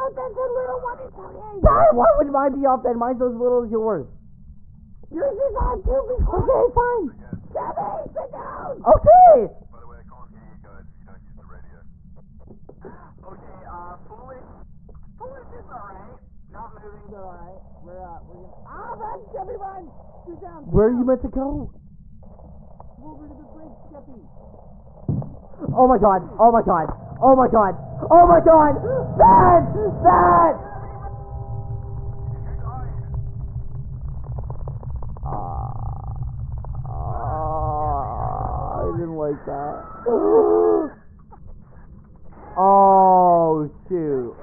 Oh, that's a little one. It's okay. Dad, why would mine be off then? Mine's as little as yours. Yours is on too. Be quiet. Okay, fine. Jimmy, sit down. Okay. By the way, I can't hear you guys you don't use the radio. Okay, uh, foolish. Foolish is alright. Not moving is alright. We're, uh, we're gonna. Ah, run, Jimmy, run. Sit down. Where are you meant to go? Over to the bridge, Jimmy. Oh my god. Oh my god. Oh my god. Oh my god. Bad. Bad. Ah, I didn't like that. Oh shoot.